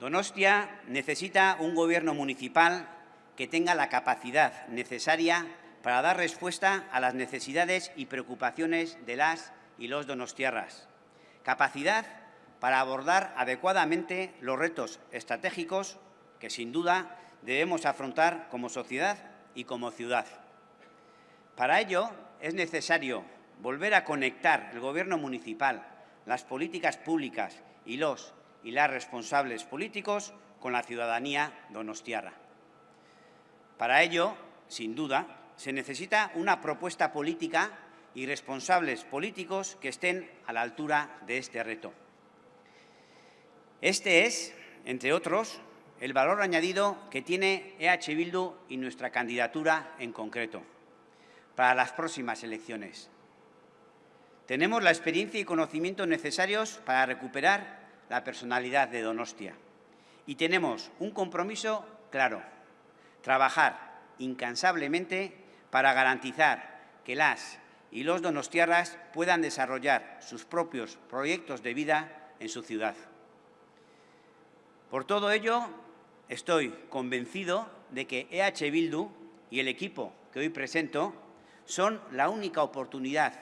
Donostia necesita un gobierno municipal que tenga la capacidad necesaria para dar respuesta a las necesidades y preocupaciones de las y los donostiarras. Capacidad para abordar adecuadamente los retos estratégicos que, sin duda, debemos afrontar como sociedad y como ciudad. Para ello, es necesario volver a conectar el Gobierno municipal, las políticas públicas y los y las responsables políticos con la ciudadanía donostiarra. Para ello, sin duda, se necesita una propuesta política y responsables políticos que estén a la altura de este reto. Este es, entre otros, el valor añadido que tiene EH Bildu y nuestra candidatura en concreto para las próximas elecciones. Tenemos la experiencia y conocimientos necesarios para recuperar la personalidad de Donostia y tenemos un compromiso claro, trabajar incansablemente para garantizar que las y los donostiarras puedan desarrollar sus propios proyectos de vida en su ciudad. Por todo ello, estoy convencido de que EH Bildu y el equipo que hoy presento son la única oportunidad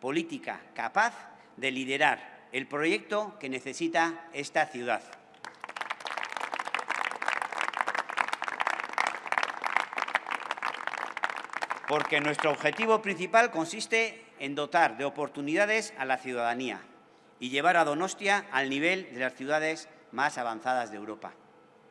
política capaz de liderar el proyecto que necesita esta ciudad. Porque nuestro objetivo principal consiste en dotar de oportunidades a la ciudadanía y llevar a Donostia al nivel de las ciudades más avanzadas de Europa.